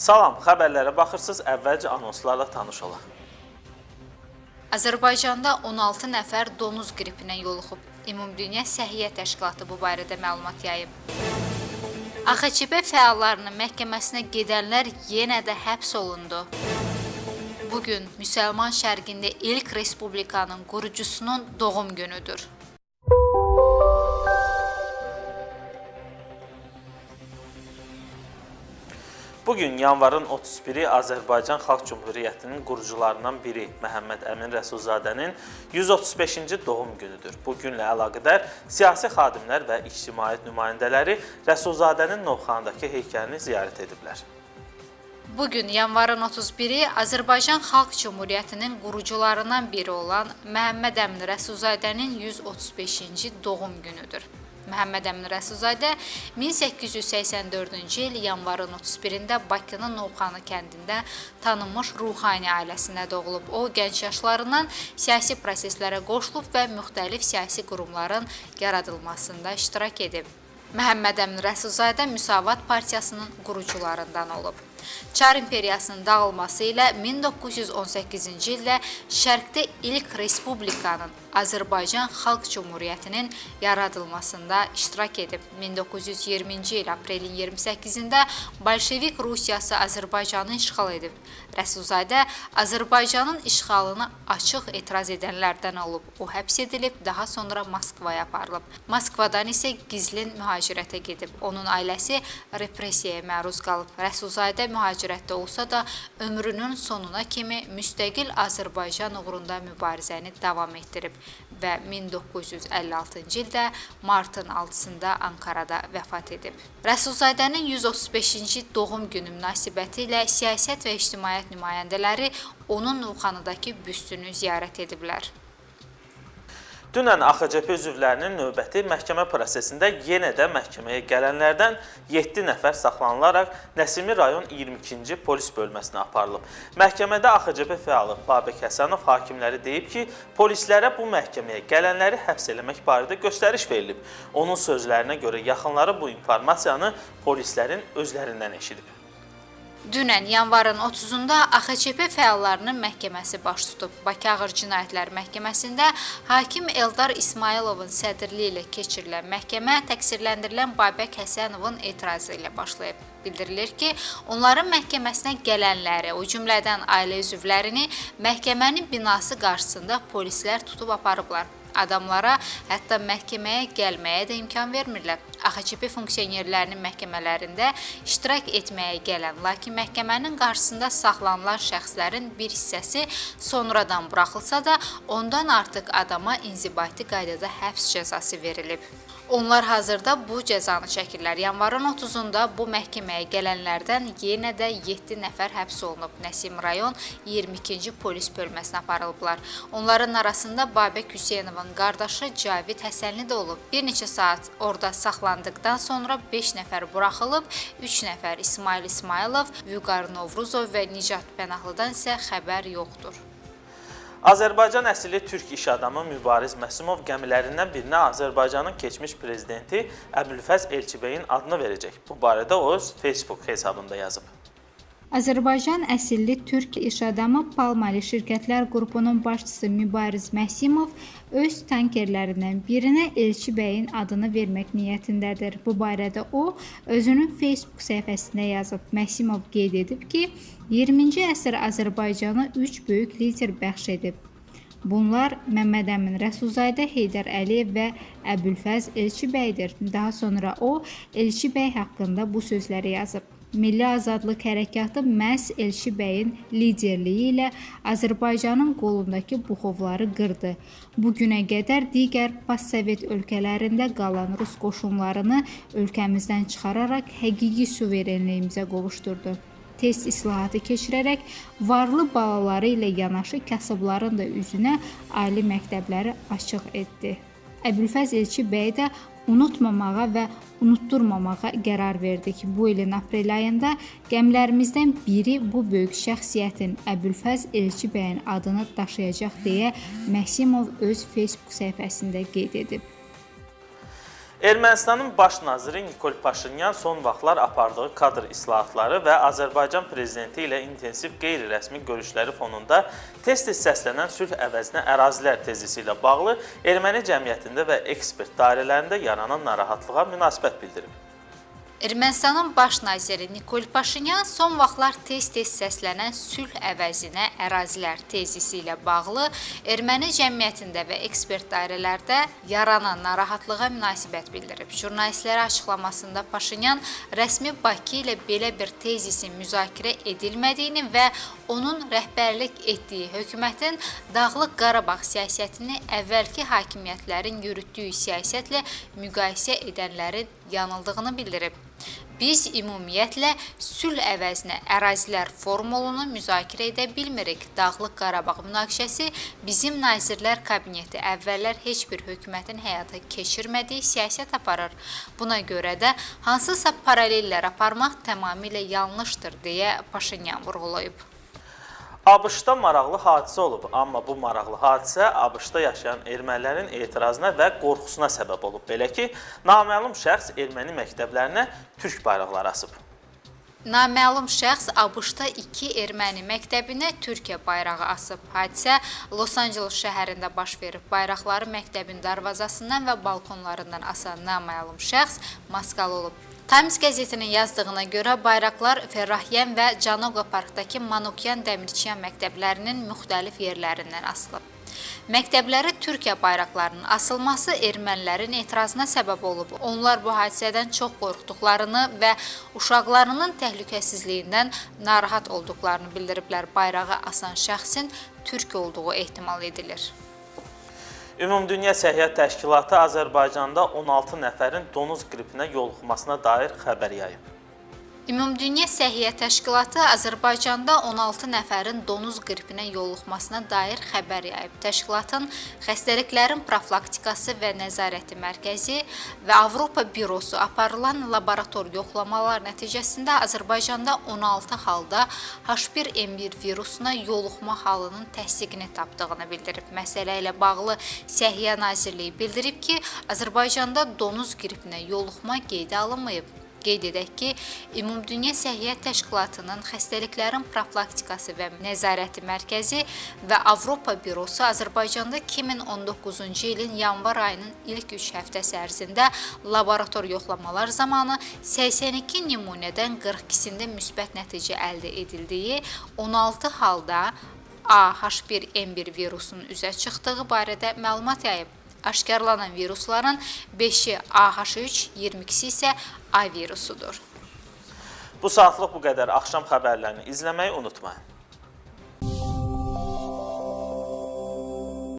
Salam, xəbərlərə baxırsınız. Əvvəlcə anonslarla tanış olaq. Azərbaycanda 16 nəfər donuz qripinə yoluxub. Ümumdünya Səhiyyə Təşkilatı bu barədə məlumat yayıb. AXÇB fəallarının məhkəməsinə gedənlər yenə də həbs olundu. Bu gün Müsəlman Şərqində ilk respublikanın qurucusunun doğum günüdür. Bu gün yanvarın 31-i Azərbaycan Xalq Cümhuriyyətinin qurucularından biri Məhəmməd Əmin Rəsulzadənin 135-ci doğum günüdür. Bu günlə əlaqədar siyasi xadimlər və ictimaiyyət nümayəndələri Rəsulzadənin Novxanadakı heykəlini ziyarət ediblər. Bu gün yanvarın 31-i Azərbaycan Xalq Cümhuriyyətinin qurucularından biri olan Məhəmməd Əmin Rəsulzadənin 135-ci doğum günüdür. Məhəmməd Əmin Rəsulzadə 1884-cü il yanvarın 31-də Bakının Novxanı kəndində tanınmış ruhani ailəsinə doğulub. O, gənc yaşlarından siyasi proseslərə qoşulub və müxtəlif siyasi qurumların yaradılmasında iştirak edib. Məhəmməd Əmin Rəsulzadə Müsavat Partiyasının qurucularından olub. Çar imperiyasının dağılması ilə 1918-ci ildə Şərqdə ilk respublikanın Azərbaycan Xalq Cümhuriyyətinin yaradılmasında iştirak edib. 1920-ci il aprelin 28-də Bolşevik Rusiyası Azərbaycanı işğal edib. Rəsulzadə Azərbaycanın işğalına açıq etiraz edənlərdən olub. O həbs edilib, daha sonra Moskvaya aparılıb. Moskvadan isə gizlin mühacirətə gedib. Onun ailəsi repressiyaya məruz qalıb. Rəsulzadə mühacirətdə olsa da ömrünün sonuna kimi müstəqil Azərbaycan uğrunda mübarizəni davam etdirib və 1956-cı ildə martın 6-sında Ankarada vəfat edib. Rəsulzadənin 135-ci doğum günü münasibəti ilə siyasət və ictimaiyyət nümayəndələri onun Novxanıdakı büstünü ziyarət ediblər. Dünən AXCP üzvlərinin növbəti məhkəmə prosesində yenə də məhkəməyə gələnlərdən 7 nəfər saxlanılaraq Nəsimi rayon 22-ci polis bölməsinə aparılıb. Məhkəmədə AXCP fəalı Babək Həsənov hakimləri deyib ki, polislərə bu məhkəməyə gələnləri həbs eləmək barədə göstəriş verilib. Onun sözlərinə görə yaxınları bu informasiyanı polislərin özlərindən eşidib. Dünən yanvarın 30-da AXÇP fəallarının məhkəməsi baş tutub. Bakı Ağır Cinayətlər Məhkəməsində hakim Eldar İsmayılovun sədrliyi ilə keçirilən məhkəmə təqsirləndirilən Babək Həsənovun etirazı ilə başlayıb. Bildirilir ki, onların məhkəməsinə gələnləri, o cümlədən ailə üzvlərini məhkəmənin binası qarşısında polislər tutub aparıblar. Adamlara hətta məhkəməyə gəlməyə də imkan vermirlər. AXÇP funksionerlərinin məhkəmələrində iştirak etməyə gələn, lakin məhkəmənin qarşısında saxlanılan şəxslərin bir hissəsi sonradan buraxılsa da, ondan artıq adama inzibati qaydada həbs cəzası verilib. Onlar hazırda bu cəzanı çəkirlər. Yanvarın 30-da bu məhkəməyə gələnlərdən yenə də 7 nəfər həbs olunub. Nəsim rayon 22-ci polis bölməsinə aparılıblar. Onların arasında Babək Hüseynovun qardaşı Cavid Həsənli də olub. Bir neçə saat orada saxlandıqdan sonra 5 nəfər buraxılıb, 3 nəfər İsmail İsmailov, Vüqar Novruzov və Nicat Pənahlıdan isə xəbər yoxdur. Azərbaycan əsilli türk iş adamı Mübariz Məsumov gəmilərindən birinə Azərbaycanın keçmiş prezidenti Əbülfəz Elçibəyin adını verəcək. Bu barədə o öz Facebook hesabında yazıb. Azərbaycan əsilli türk iş adamı Palmali şirkətlər qrupunun başçısı Mübariz Məsimov öz tankerlərindən birinə Elçi bəyin adını vermək niyyətindədir. Bu barədə o özünün Facebook səhifəsində yazıb. Məsimov qeyd edib ki, 20-ci əsr Azərbaycana 3 böyük lider bəxş edib. Bunlar Məmməd Əmin Rəsulzadə, Heydər Əliyev və Əbülfəz Elçibəydir. Daha sonra o Elçi bəy haqqında bu sözləri yazıb. Milli Azadlıq Hərəkatı məhz Elçi bəyin liderliyi ilə Azərbaycanın qolundakı buxovları qırdı. Bu günə qədər digər postsovet ölkələrində qalan rus qoşunlarını ölkəmizdən çıxararaq həqiqi suverenliyimizə qovuşdurdu test islahatı keçirərək varlı balaları ilə yanaşı kasıbların da üzünə ali məktəbləri açıq etdi. Əbülfəz Elçi bəy də unutmamağa və unutturmamağa qərar verdi ki, bu ilin aprel ayında gəmilərimizdən biri bu böyük şəxsiyyətin Əbülfəz Elçi bəyin adını daşıyacaq deyə Məsimov öz Facebook səhifəsində qeyd edib. Ermənistanın baş naziri Nikol Paşinyan son vaxtlar apardığı kadr islahatları və Azərbaycan prezidenti ilə intensiv qeyri-rəsmi görüşləri fonunda tez-tez səslənən sülh əvəzinə ərazilər tezisi ilə bağlı erməni cəmiyyətində və ekspert dairələrində yaranan narahatlığa münasibət bildirib. Ermənistanın baş naziri Nikol Paşinyan son vaxtlar tez-tez səslənən sülh əvəzinə ərazilər tezisi ilə bağlı erməni cəmiyyətində və ekspert dairələrdə yaranan narahatlığa münasibət bildirib. Jurnalistlərə açıqlamasında Paşinyan rəsmi Bakı ilə belə bir tezisin müzakirə edilmədiyini və onun rəhbərlik etdiyi hökumətin Dağlıq Qarabağ siyasətini əvvəlki hakimiyyətlərin yürütdüyü siyasətlə müqayisə edənlərin yanıldığını bildirib. Biz ümumiyyətlə sülh əvəzinə ərazilər formulunu müzakirə edə bilmirik. Dağlıq Qarabağ münaqişəsi bizim Nazirlər Kabineti əvvəllər heç bir hökumətin həyata keçirmədiyi siyasət aparır. Buna görə də hansısa paralellər aparmaq tamamilə yanlışdır deyə Paşinyan vurğulayıb. ABŞ-da maraqlı hadisə olub, amma bu maraqlı hadisə ABŞ-da yaşayan ermənilərin etirazına və qorxusuna səbəb olub. Belə ki, naməlum şəxs erməni məktəblərinə türk bayraqları asıb. Naməlum şəxs ABŞ-da iki erməni məktəbinə Türkiyə bayrağı asıb. Hadisə Los Angeles şəhərində baş verib. Bayraqları məktəbin darvazasından və balkonlarından asan naməlum şəxs maskalı olub. Times qəzetinin yazdığına görə bayraqlar Ferrahyan və Canoqa parkdakı Manukyan Dəmirçiyan məktəblərinin müxtəlif yerlərindən asılıb. Məktəblərə Türkiyə bayraqlarının asılması ermənilərin etirazına səbəb olub. Onlar bu hadisədən çox qorxduqlarını və uşaqlarının təhlükəsizliyindən narahat olduqlarını bildiriblər. Bayrağı asan şəxsin türk olduğu ehtimal edilir. Ümumdünya Səhiyyət Təşkilatı Azərbaycanda 16 nəfərin donuz qripinə yoluxmasına dair xəbər yayıb. Ümumdünya Səhiyyə Təşkilatı Azərbaycanda 16 nəfərin donuz qripinə yoluxmasına dair xəbər yayıb. Təşkilatın Xəstəliklərin Profilaktikası və Nəzarəti Mərkəzi və Avropa Bürosu aparılan laborator yoxlamalar nəticəsində Azərbaycanda 16 halda H1N1 virusuna yoluxma halının təsdiqini tapdığını bildirib. Məsələ ilə bağlı Səhiyyə Nazirliyi bildirib ki, Azərbaycanda donuz qripinə yoluxma qeydə alınmayıb. Qeyd edək ki, Ümumdünya Səhiyyət Təşkilatının Xəstəliklərin Profilaktikası və Nəzarəti Mərkəzi və Avropa Bürosu Azərbaycanda 2019-cu ilin yanvar ayının ilk 3 həftəsi ərzində laborator yoxlamalar zamanı 82 nümunədən 42-sində müsbət nəticə əldə edildiyi, 16 halda AH1N1 virusunun üzə çıxdığı barədə məlumat yayıb. Aşkarlanan virusların 5-i AH3, 22-si isə A virusudur. Bu saatlıq bu qədər. Axşam xəbərlərini izləməyi unutmayın.